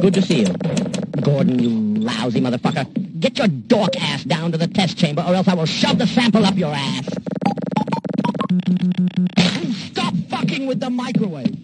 Good to see you. Gordon, you lousy motherfucker. Get your dork ass down to the test chamber or else I will shove the sample up your ass. Stop fucking with the microwave.